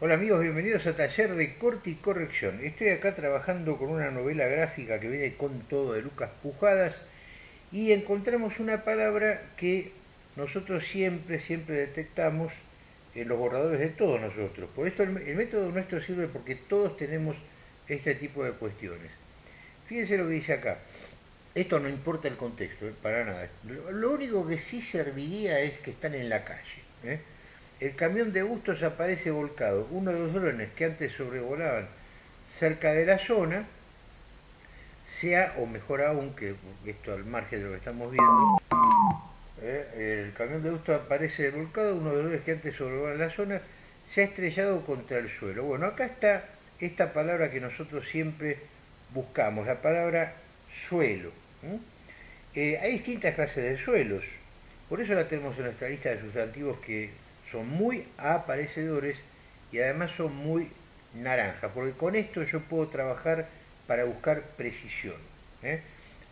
Hola amigos, bienvenidos a Taller de Corte y Corrección. Estoy acá trabajando con una novela gráfica que viene con todo de Lucas Pujadas y encontramos una palabra que nosotros siempre, siempre detectamos en los borradores de todos nosotros. Por esto el, método nuestro sirve porque todos tenemos este tipo de cuestiones. Fíjense lo que dice acá. Esto no importa el contexto, ¿eh? para nada. Lo, único que sí serviría es que están en la calle. ¿eh? El camión de Bustos aparece volcado. Uno de los drones que antes sobrevolaban cerca de la zona, sea, o mejor aún, que esto al margen de lo que estamos viendo, ¿eh? el camión de Bustos aparece volcado, uno de los drones que antes sobrevolaban la zona, se ha estrellado contra el suelo. Bueno, acá está esta palabra que nosotros siempre buscamos, la palabra suelo. Eh, hay distintas clases de suelos, por eso la tenemos en nuestra lista de sustantivos que son muy aparecedores y además son muy naranja, porque con esto yo puedo trabajar para buscar precisión. ¿eh?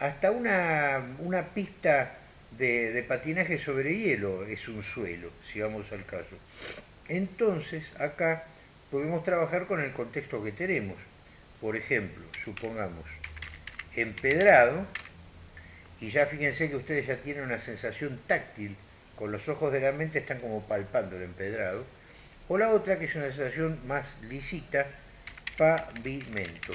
Hasta una, una pista de, de, patinaje sobre hielo es un suelo, si vamos al caso. Entonces, acá podemos trabajar con el contexto que tenemos. Por ejemplo, supongamos, empedrado, y ya fíjense que ustedes ya tienen una sensación táctil con los ojos de la mente están como palpando el empedrado, o la otra que es una sensación más lisita, pavimento.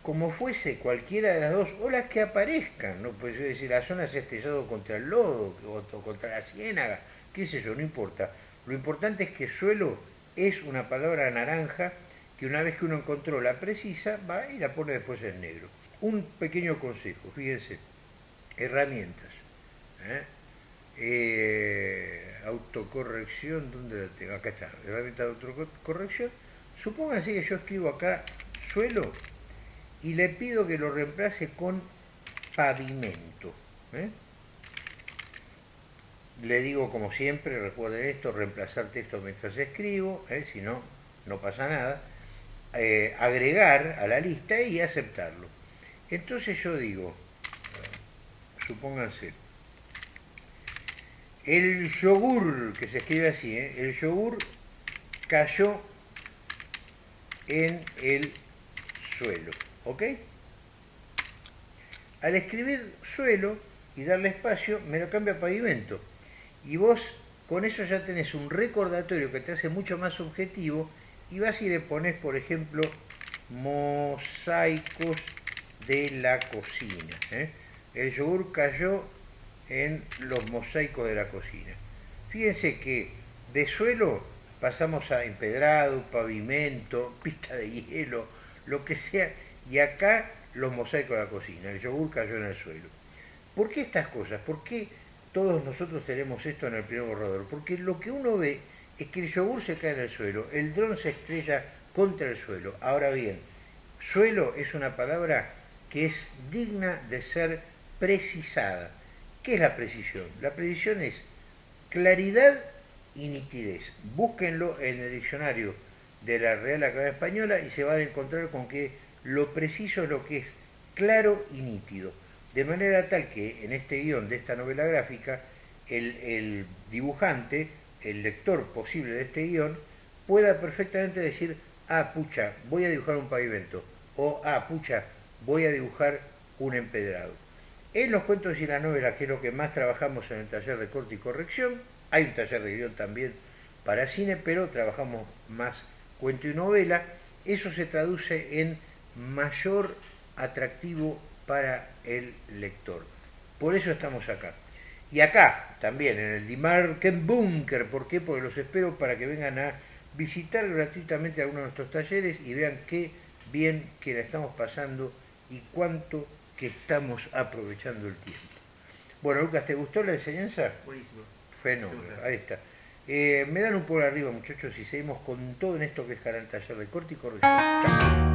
Como fuese cualquiera de las dos, o las que aparezcan, ¿no? Pues decir, la zona se ha estrellado contra el lodo, o contra la ciénaga, qué sé yo, no importa. Lo importante es que suelo es una palabra naranja que una vez que uno encontró la precisa, va y la pone después en negro. Un pequeño consejo, fíjense, herramientas. ¿eh? Eh, autocorrección, ¿dónde la tengo? Acá está, herramienta de autocorrección. Supónganse que yo escribo acá suelo y le pido que lo reemplace con pavimento. ¿eh? Le digo como siempre, recuerden esto, reemplazar texto mientras escribo, ¿eh? si no, no pasa nada. agregar a la lista y aceptarlo. Entonces yo digo, supónganse, el yogur, que se escribe así, ¿eh? el yogur cayó en el suelo, ¿ok? Al escribir suelo y darle espacio, me lo cambia a pavimento. Y vos con eso ya tenés un recordatorio que te hace mucho más objetivo y vas y le pones, por ejemplo, mosaicos de la cocina. ¿eh? El yogur cayó en los mosaicos de la cocina. Fíjense que de suelo pasamos a empedrado, pavimento, pista de hielo, lo que sea, y acá los mosaicos de la cocina, el yogur cayó en el suelo. ¿Por qué estas cosas? ¿Por qué todos nosotros tenemos esto en el primer borrador? Porque lo que uno ve es que el yogur se cae en el suelo, el dron se estrella contra el suelo. Ahora bien, suelo es una palabra que es digna de ser precisada. ¿Qué es la precisión? La precisión es claridad y nitidez. Búsquenlo en el diccionario de la Real Academia Española y se van a encontrar con que lo preciso es lo que es claro y nítido. De manera tal que en este guion de esta novela gráfica, el, dibujante, el lector posible de este guion, pueda perfectamente decir, ah, pucha, voy a dibujar un pavimento, o ah, pucha, voy a dibujar un empedrado. En los cuentos y la novela, que es lo que más trabajamos en el taller de corte y corrección, hay un taller de guion también para cine, pero trabajamos más cuento y novela, eso se traduce en mayor atractivo para el lector. Por eso estamos acá. Y acá también, en el Dimarken Bunker, ¿por qué? Porque los espero para que vengan a visitar gratuitamente algunos de nuestros talleres y vean qué bien que la estamos pasando y cuánto que estamos aprovechando el tiempo. Bueno, Lucas, ¿te gustó la enseñanza? Buenísimo. Fenómeno, ahí está. Eh, me dan un por arriba, muchachos, y seguimos con todo en esto que es Canal Taller de Corte y Corrección. Chao.